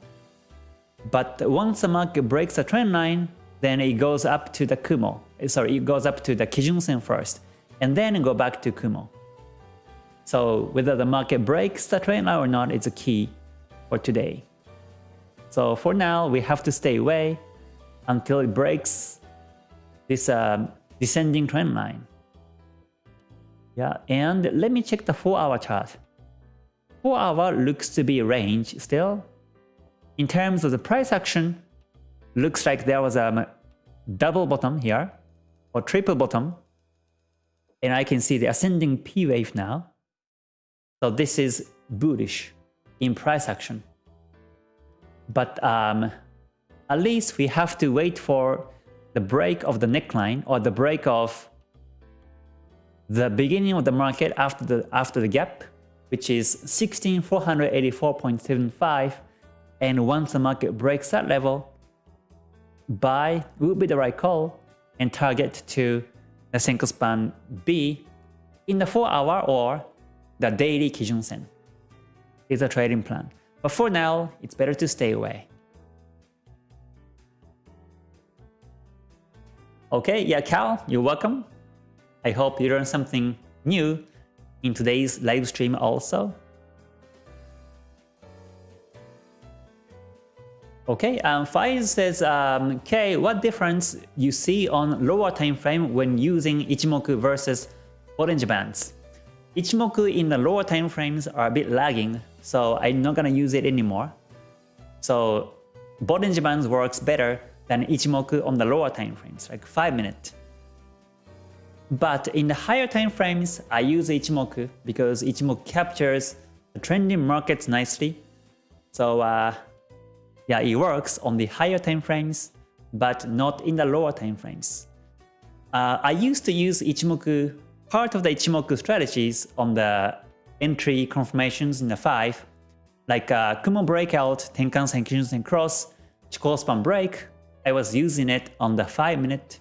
But once the market breaks the trend line, then it goes up to the Kumo. Eh, sorry, it goes up to the Kijun Sen first, and then go back to Kumo. So whether the market breaks the trend line or not is a key for today. So for now, we have to stay away until it breaks this uh, descending trend line. Yeah, and let me check the 4 hour chart. 4 hour looks to be a range still. In terms of the price action, looks like there was a double bottom here, or triple bottom. And I can see the ascending P wave now. So this is bullish in price action. But um, at least we have to wait for the break of the neckline or the break of the beginning of the market after the after the gap, which is 16484.75, and once the market breaks that level, buy would be the right call and target to the Senko span B in the 4 hour or the daily Kijun Sen is a trading plan. But for now, it's better to stay away. Okay, yeah, Cal, you're welcome. I hope you learned something new in today's live stream also. Okay, um, Faiz says, um, what difference you see on lower time frame when using Ichimoku versus Bollinger Bands? Ichimoku in the lower time frames are a bit lagging, so I'm not gonna use it anymore. So Bollinger Bands works better than Ichimoku on the lower time frames, like 5 minutes. But in the higher time frames, I use Ichimoku because Ichimoku captures the trending markets nicely. So uh, yeah, it works on the higher time frames, but not in the lower time frames. Uh, I used to use Ichimoku, part of the Ichimoku strategies on the entry confirmations in the 5, like uh, Kumo breakout, Tenkan Sen Kijun cross, Chikou span break. I was using it on the 5 minute,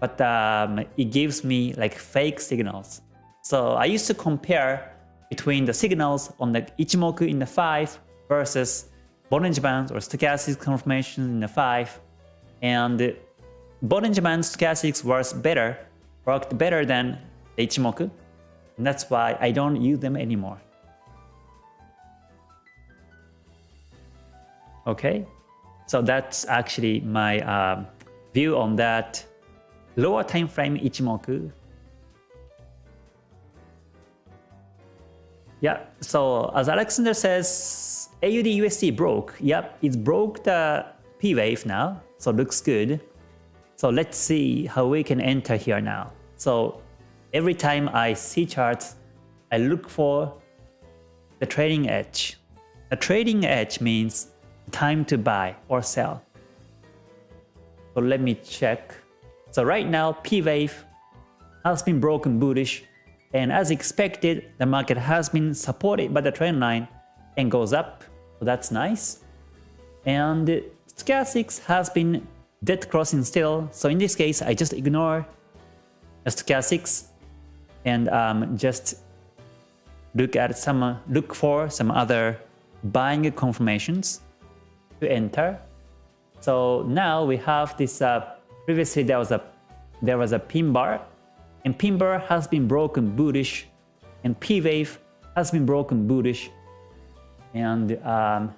but um, it gives me like fake signals. So I used to compare between the signals on the Ichimoku in the 5 versus Bollinger Bands or stochastic confirmations in the 5 and Bollinger Bands stochastics works better, worked better than the Ichimoku and that's why I don't use them anymore. Okay, so that's actually my uh, view on that lower time frame Ichimoku. Yeah, so as Alexander says, AUD USD broke. Yep, it broke the P wave now, so looks good. So let's see how we can enter here now. So every time I see charts, I look for the trading edge. A trading edge means time to buy or sell. So let me check. So right now, P wave has been broken bullish and as expected, the market has been supported by the trend line and goes up. So that's nice. And stochastics has been dead crossing still. So in this case, I just ignore stochastics and um, just look at some look for some other buying confirmations to enter. So now we have this. Uh, previously there was a there was a pin bar, and pin bar has been broken bullish, and P wave has been broken bullish and um,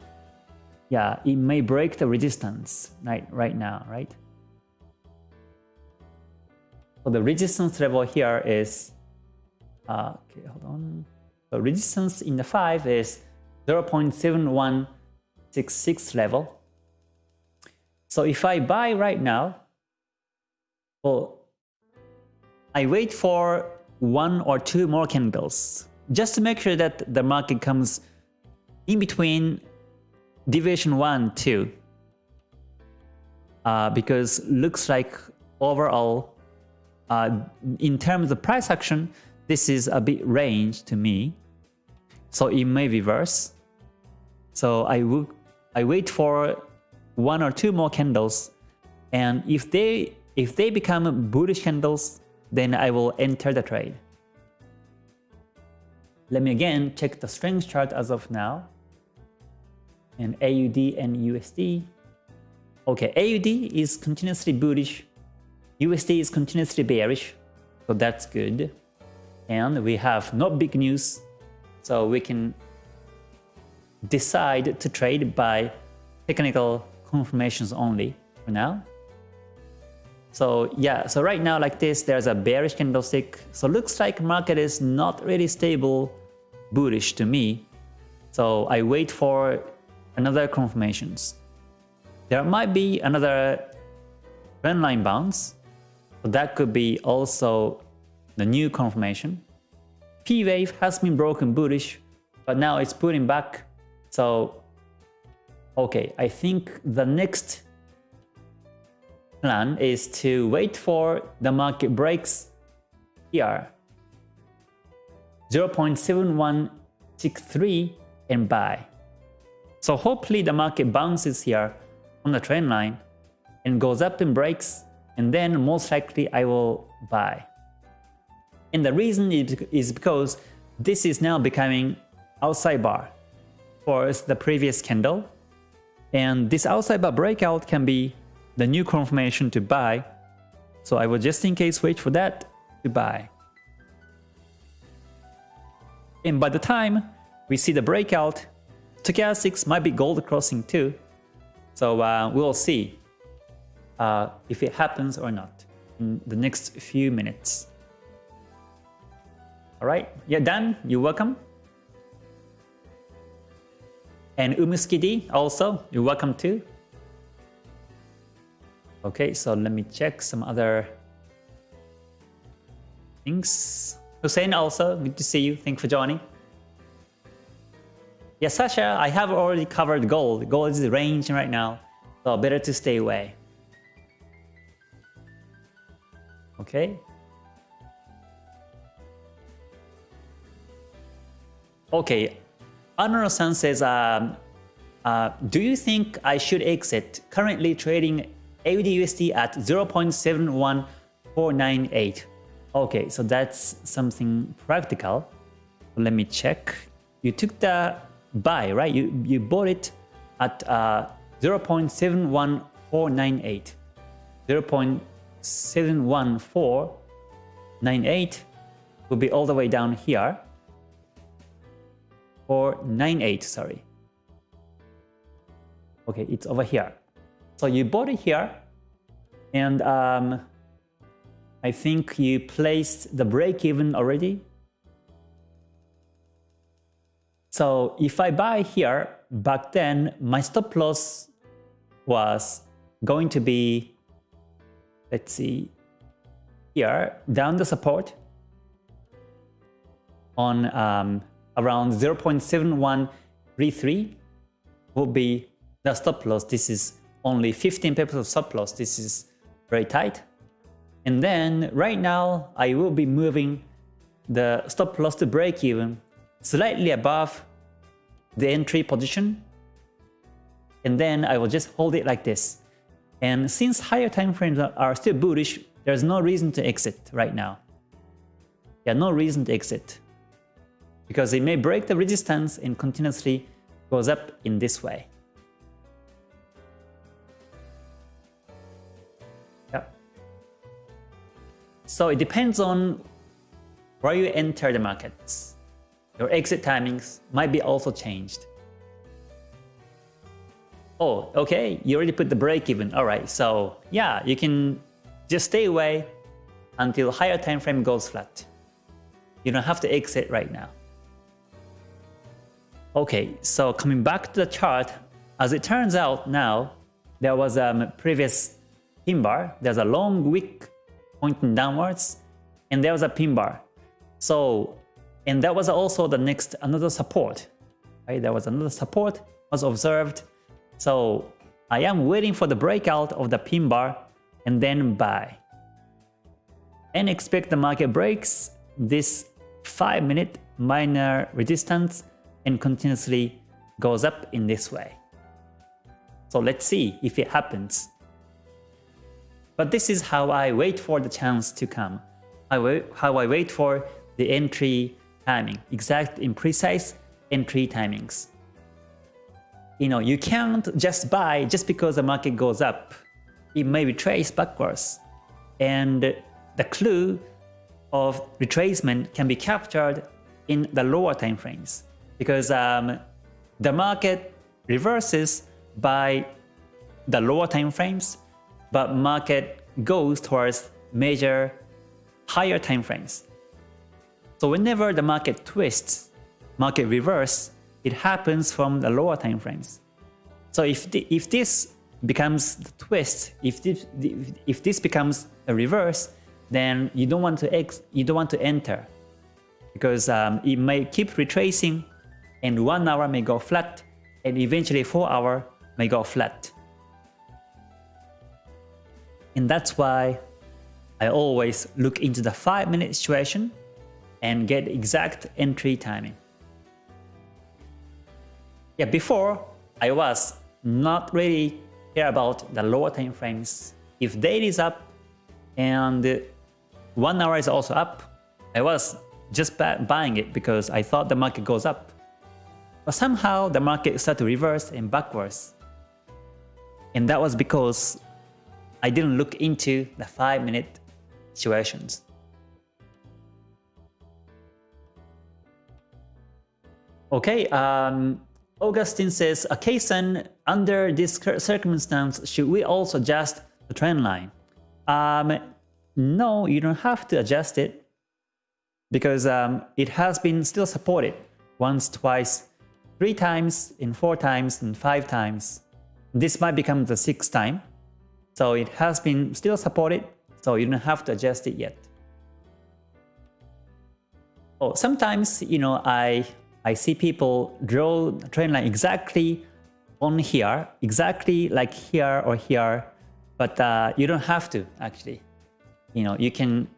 yeah, it may break the resistance right, right now, right? So the resistance level here is, uh, okay, hold on. The resistance in the 5 is 0.7166 level. So if I buy right now, well, I wait for one or two more candles just to make sure that the market comes in between deviation 1 2 uh, because looks like overall uh, in terms of price action this is a bit range to me. So it may reverse. So I will I wait for one or two more candles. And if they if they become bullish candles then I will enter the trade. Let me again check the strength chart as of now. And AUD and USD. Okay, AUD is continuously bullish, USD is continuously bearish, so that's good. And we have no big news, so we can decide to trade by technical confirmations only for now. So yeah, so right now like this, there's a bearish candlestick. So looks like market is not really stable, bullish to me. So I wait for another confirmations. There might be another trend line bounce. So that could be also the new confirmation. P wave has been broken bullish, but now it's pulling back. So okay, I think the next plan is to wait for the market breaks here 0.7163 and buy. So hopefully the market bounces here on the trend line and goes up and breaks and then most likely I will buy. And the reason is because this is now becoming outside bar for the previous candle and this outside bar breakout can be the new confirmation to buy. So I will just in case wait for that to buy. And by the time we see the breakout, stochastics might be gold crossing too. So uh, we'll see uh, if it happens or not in the next few minutes. All right, yeah, Dan, you're welcome. And Umuskidi also, you're welcome too. Okay, so let me check some other things. Hussein also, good to see you. Thanks for joining. Yeah, Sasha, I have already covered gold. Gold is the range right now, so better to stay away. Okay. Okay, Anoro-san says, um, uh, do you think I should exit currently trading AUDUSD at 0.71498? Okay, so that's something practical. Let me check. You took the buy, right? You, you bought it at uh, 0.71498. 0.71498 will be all the way down here. Or 98, sorry. Okay, it's over here. So you bought it here, and um, I think you placed the break even already So if I buy here, back then my stop loss was going to be, let's see, here, down the support on um, around 0.7133 will be the stop loss. This is only 15 pips of stop loss. This is very tight. And then right now, I will be moving the stop loss to break even slightly above the entry position. And then I will just hold it like this. And since higher time frames are still bullish, there's no reason to exit right now. Yeah, no reason to exit. Because it may break the resistance and continuously goes up in this way. Yeah. So it depends on where you enter the markets. Your exit timings might be also changed. Oh, okay, you already put the break even. Alright, so yeah, you can just stay away until higher time frame goes flat. You don't have to exit right now. Okay, so coming back to the chart, as it turns out now, there was a previous pin bar, there's a long wick pointing downwards, and there was a pin bar. So, and that was also the next another support. Right, there was another support was observed. So I am waiting for the breakout of the pin bar and then buy. And expect the market breaks this 5 minute minor resistance and continuously goes up in this way. So let's see if it happens. But this is how I wait for the chance to come. I wait, how I wait for the entry timing, exact and precise entry timings. You know, you can't just buy just because the market goes up. It may retrace backwards. And the clue of retracement can be captured in the lower time frames because um, the market reverses by the lower time frames, but market goes towards major higher time frames. So whenever the market twists, market reverse, it happens from the lower time frames. So if the, if this becomes the twist, if this, if this becomes a reverse, then you don't want to ex you don't want to enter because um, it may keep retracing and one hour may go flat and eventually four hour may go flat. And that's why I always look into the 5 minute situation and get exact entry timing. Yeah, before I was not really care about the lower time frames. If daily is up and one hour is also up, I was just buying it because I thought the market goes up. But somehow the market started to reverse and backwards. And that was because I didn't look into the 5 minute situations. Okay, um, Augustine says, Kason, under this circumstance, should we also adjust the trend line? Um, no, you don't have to adjust it because um, it has been still supported once, twice, three times, in four times, and five times. This might become the sixth time. So it has been still supported, so you don't have to adjust it yet. Oh, sometimes, you know, I I see people draw trend line exactly on here, exactly like here or here, but uh, you don't have to actually. You know, you can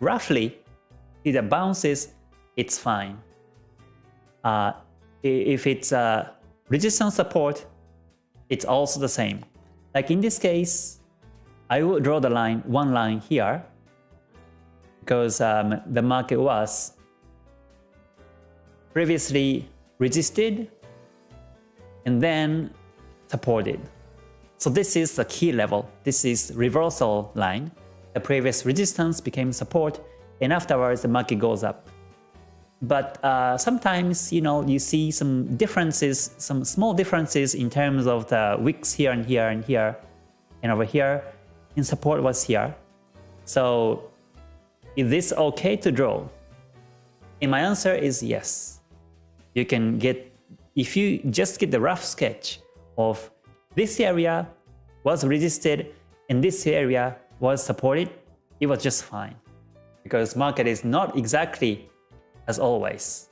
roughly see the bounces, it's fine. Uh, if it's a resistance support, it's also the same. Like in this case, I will draw the line, one line here, because um, the market was previously resisted and then supported. So this is the key level. This is reversal line. The previous resistance became support and afterwards the market goes up. But uh, sometimes, you know, you see some differences, some small differences in terms of the wicks here and here and here and over here, and support was here. So is this okay to draw? And my answer is yes. You can get, if you just get the rough sketch of this area was resisted and this area was supported, it was just fine. Because market is not exactly as always.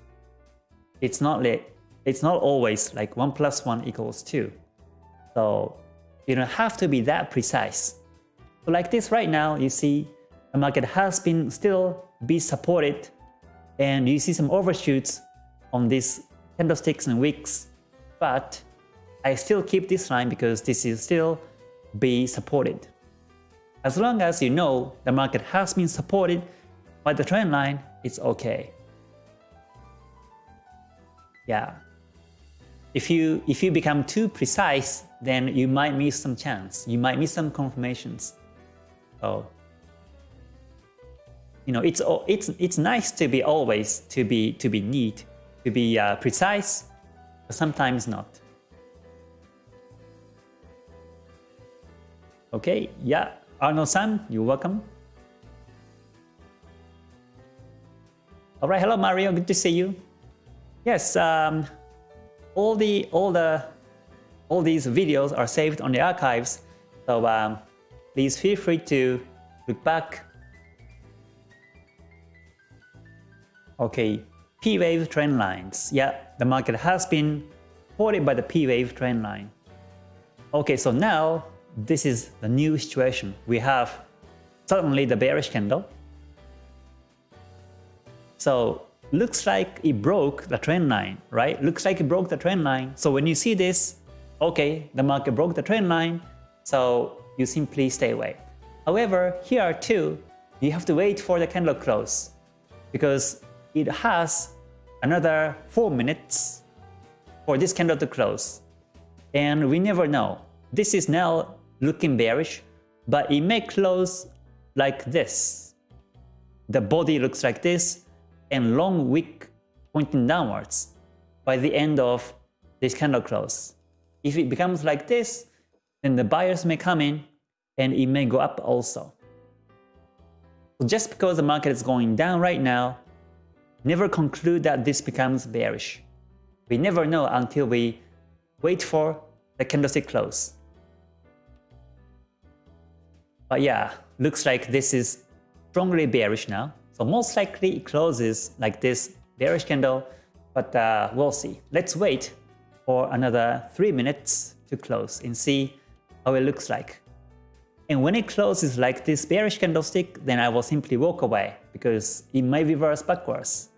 It's not it's not always like 1 plus 1 equals 2. So you don't have to be that precise. Like this right now, you see the market has been still be supported and you see some overshoots on these candlesticks and wicks, but I still keep this line because this is still be supported. As long as you know the market has been supported by the trend line, it's okay. Yeah. If you if you become too precise, then you might miss some chance. You might miss some confirmations. So you know, it's it's it's nice to be always to be to be neat, to be uh, precise, but sometimes not. Okay, yeah, Arnold-san, you're welcome. All right, hello Mario, good to see you. Yes, um, all the all the all these videos are saved on the archives, so um, please feel free to look back Okay, P-wave trend lines. Yeah, the market has been supported by the P-wave trend line. Okay, so now this is the new situation. We have suddenly the bearish candle. So looks like it broke the trend line, right? Looks like it broke the trend line. So when you see this, okay, the market broke the trend line, so you simply stay away. However, here too, you have to wait for the candle close because it has another 4 minutes for this candle to close. And we never know. This is now looking bearish, but it may close like this. The body looks like this, and long wick pointing downwards by the end of this candle close. If it becomes like this, then the buyers may come in and it may go up also. So just because the market is going down right now, never conclude that this becomes bearish. We never know until we wait for the candlestick close. But yeah, looks like this is strongly bearish now. So most likely it closes like this bearish candle, but uh, we'll see. Let's wait for another 3 minutes to close and see how it looks like. And when it closes like this bearish candlestick, then I will simply walk away because it may reverse backwards.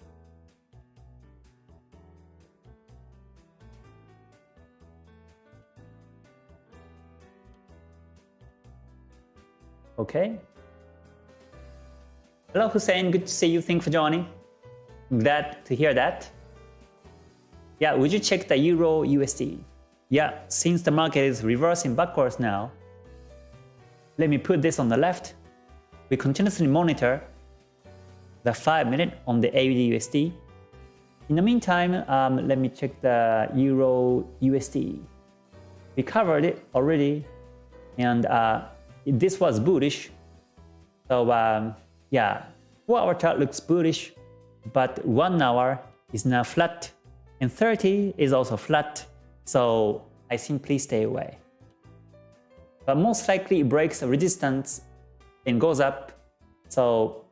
Okay, Hello Hussein, good to see you. Thanks for joining. Glad to hear that. Yeah, would you check the Euro USD? Yeah, since the market is reversing backwards now, let me put this on the left. We continuously monitor the 5 minute on the AUD USD. In the meantime, um, let me check the Euro USD. We covered it already, and uh, this was bullish. So um, yeah, 4 hour chart looks bullish, but 1 hour is now flat, and 30 is also flat, so I simply stay away. But most likely it breaks the resistance and goes up, so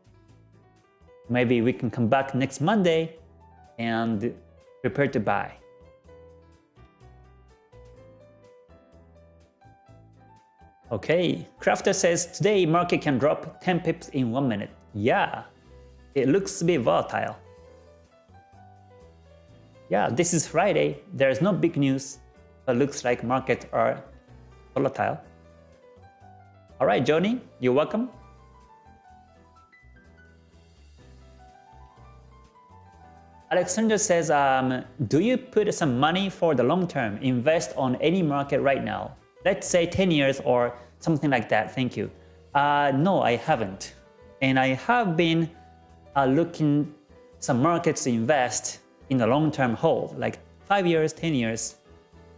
maybe we can come back next Monday and prepare to buy. Okay, Crafter says today market can drop 10 pips in 1 minute. Yeah, it looks to be volatile. Yeah, this is Friday. There is no big news, but looks like markets are volatile. Alright, Johnny, you're welcome. Alexander says, um, do you put some money for the long term, invest on any market right now? Let's say 10 years or something like that. Thank you. Uh, no, I haven't. And I have been uh, looking some markets to invest in the long-term hold, like 5 years, 10 years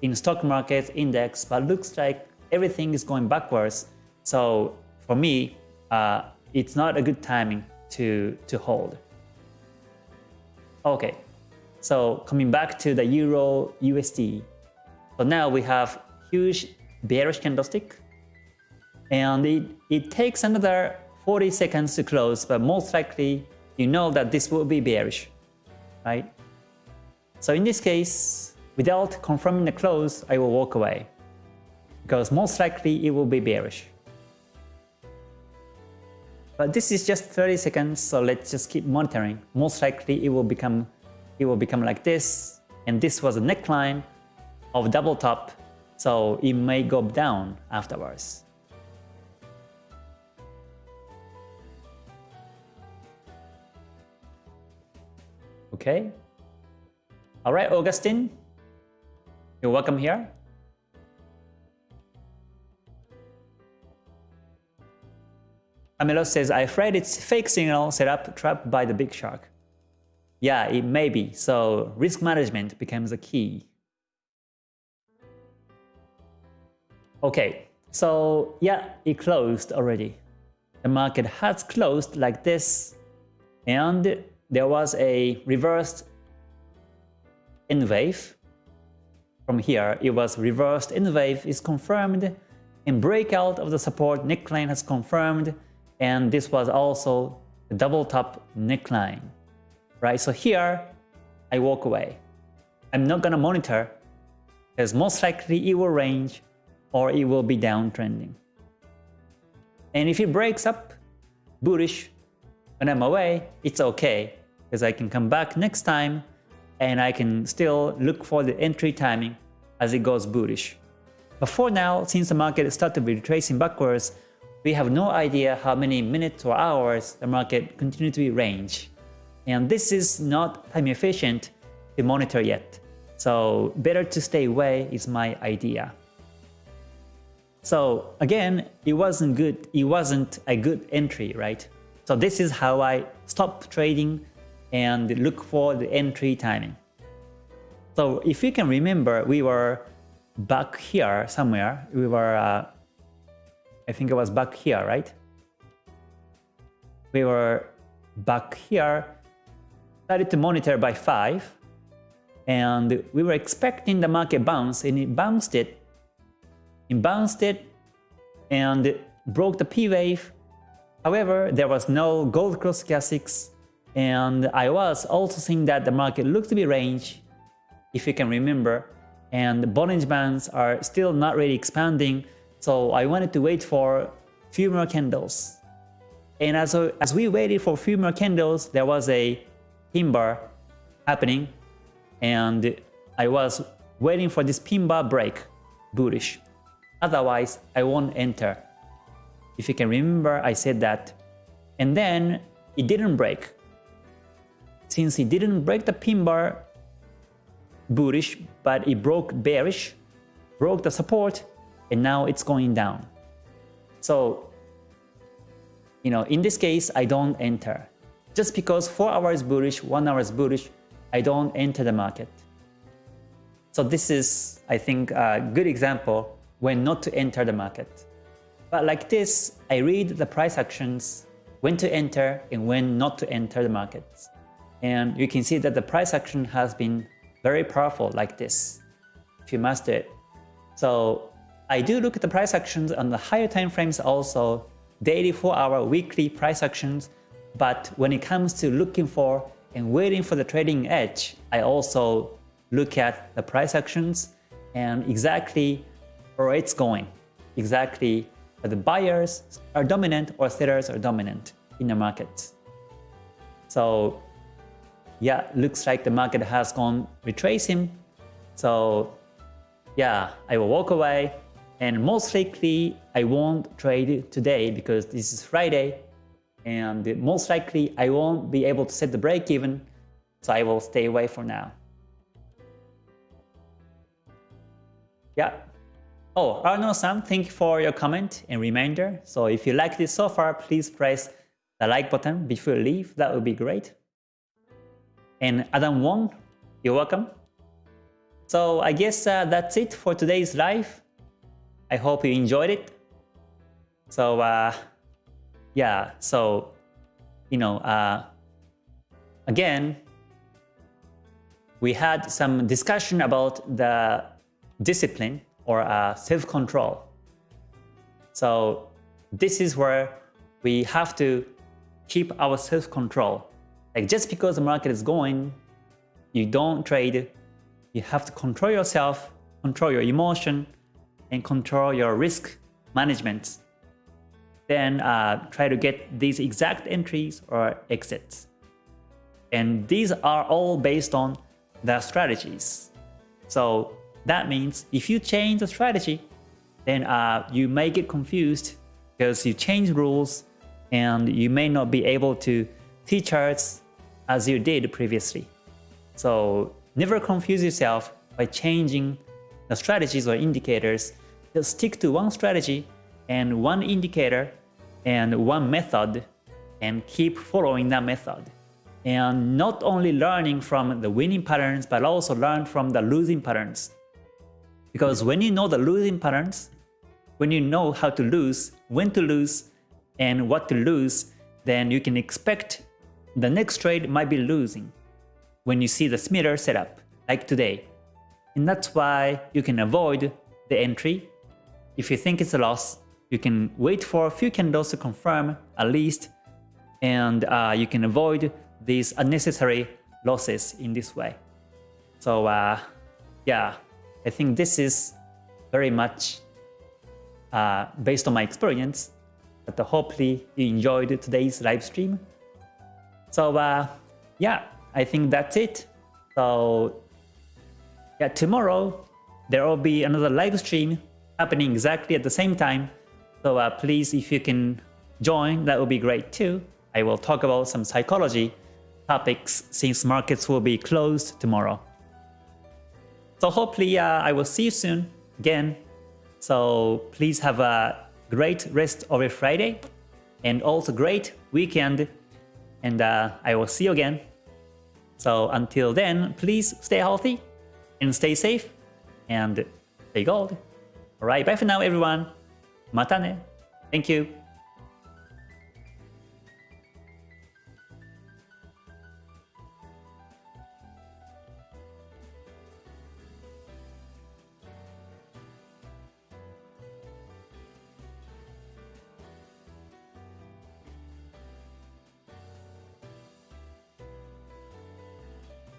in stock market index, but looks like everything is going backwards. So for me, uh, it's not a good timing to, to hold. Okay, so coming back to the Euro USD. So now we have huge bearish candlestick. And it, it takes another 40 seconds to close, but most likely you know that this will be bearish, right? So in this case, without confirming the close, I will walk away because most likely it will be bearish. But this is just 30 seconds, so let's just keep monitoring. Most likely it will become it will become like this, and this was a neckline of double top so it may go down afterwards. Okay. All right, Augustine, you're welcome here. Amelo says, I afraid it's fake signal set up trapped by the big shark. Yeah, it may be. So risk management becomes a key. Okay, so yeah, it closed already. The market has closed like this, and there was a reversed N wave. From here, it was reversed N wave is confirmed, and breakout of the support neckline has confirmed, and this was also the double top neckline. right? So here, I walk away. I'm not gonna monitor because most likely it will range or it will be downtrending. And if it breaks up bullish when I'm away, it's okay because I can come back next time and I can still look for the entry timing as it goes bullish. But for now, since the market started to be retracing backwards, we have no idea how many minutes or hours the market continue to be range. And this is not time efficient to monitor yet. So better to stay away is my idea. So again, it wasn't good. It wasn't a good entry, right? So this is how I stop trading and look for the entry timing. So if you can remember, we were back here somewhere. We were, uh, I think it was back here, right? We were back here, started to monitor by 5, and we were expecting the market bounce, and it bounced it it bounced it and broke the P wave. However, there was no gold cross stochastics and I was also seeing that the market looked to be range, if you can remember, and the Bollinger Bands are still not really expanding, so I wanted to wait for few more candles. And as, as we waited for few more candles, there was a pin bar happening, and I was waiting for this pin bar break, bullish. Otherwise, I won't enter. If you can remember, I said that. And then it didn't break. Since it didn't break the pin bar bullish, but it broke bearish, broke the support, and now it's going down. So, you know, in this case, I don't enter. Just because 4 hours bullish, 1 hour is bullish, I don't enter the market. So this is, I think, a good example when not to enter the market. But like this, I read the price actions, when to enter and when not to enter the markets. And you can see that the price action has been very powerful like this, if you master it. So I do look at the price actions on the higher time frames also, daily 4 hour, weekly price actions, but when it comes to looking for and waiting for the trading edge, I also look at the price actions and exactly it's going. Exactly the buyers are dominant or sellers are dominant in the market. So yeah, looks like the market has gone retracing. So yeah, I will walk away and most likely I won't trade today because this is Friday and most likely I won't be able to set the break even so I will stay away for now. Yeah, Oh, Arno-san, thank you for your comment and reminder. So if you like this so far, please press the like button before you leave. That would be great. And Adam Wong, you're welcome. So I guess uh, that's it for today's live. I hope you enjoyed it. So uh, yeah, so you know, uh, again, we had some discussion about the discipline or uh, self-control. So this is where we have to keep our self-control. Like just because the market is going, you don't trade, you have to control yourself, control your emotion, and control your risk management. Then uh, try to get these exact entries or exits. And these are all based on the strategies. So that means if you change the strategy, then uh, you may get confused because you change rules and you may not be able to see charts as you did previously. So never confuse yourself by changing the strategies or indicators. Just stick to one strategy and one indicator and one method and keep following that method. And not only learning from the winning patterns, but also learn from the losing patterns. Because when you know the losing patterns, when you know how to lose, when to lose, and what to lose, then you can expect the next trade might be losing when you see the similar setup, like today. And that's why you can avoid the entry. If you think it's a loss, you can wait for a few candles to confirm at least, and uh, you can avoid these unnecessary losses in this way. So uh, yeah, I think this is very much uh, based on my experience. But hopefully you enjoyed today's live stream. So uh, yeah, I think that's it. So yeah, tomorrow there will be another live stream happening exactly at the same time. So uh, please, if you can join, that would be great too. I will talk about some psychology topics since markets will be closed tomorrow. So hopefully uh, I will see you soon again. So please have a great rest of your Friday and also great weekend. And uh, I will see you again. So until then, please stay healthy and stay safe and stay gold. Alright, bye for now everyone. Matane. Thank you.